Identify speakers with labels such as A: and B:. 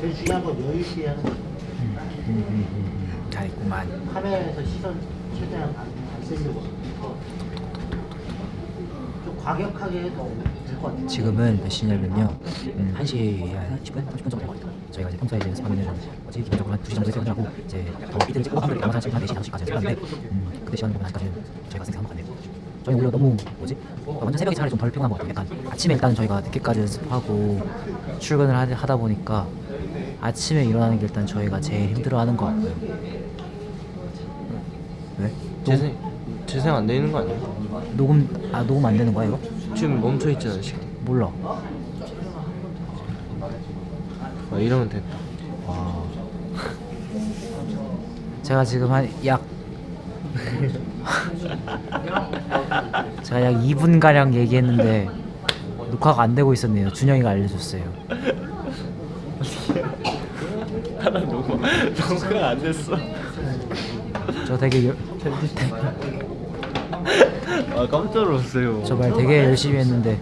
A: 제일 중요한 건 여유 있게 하는 거죠.
B: 음, 음, 음. 잘했구만.
A: 카메라에서 시선 최대한 안, 안 쓰려고 더. 좀 과격하게 해도 될 것 같아요.
B: 지금은 몇 시냐면요. 음, 1시 한 10분? 30분 정도 같아요. 저희가 이제 평소에 이제 연습하면은 뭐지 기본적으로 한 2시 정도에 퇴근을 하고 이제 더 비트를 찍고 영상 찍고 한 4시, 5시까지 연습하는데 음, 그때 시간 보면 아직까지는 저희가 생각한 것 같네요. 저희 오히려 너무 뭐지? 완전 새벽에 차라리 좀 덜 피곤한 것 같아요. 약간 아침에 일단 저희가 늦게까지 연습하고 출근을 하- 하다 보니까 아침에 일어나는 게 일단 저희가 제일 힘들어하는 것 같고요. 왜?
C: 재생 재생 안 되는 거 아니야?
B: 녹음 아 녹음 안 되는 거야 이거?
C: 지금 멈춰 있잖아 지금.
B: 몰라.
C: 아, 이러면 됐다.
B: 와. 제가 지금 한약 제가 약 2분 가량 얘기했는데 녹화가 안 되고 있었네요. 준영이가 알려줬어요.
C: 하나 녹음 녹음 안 됐어.
B: 저 되게 열-
C: 아 깜짝 놀랐어요.
B: 저 말 되게 열심히 했는데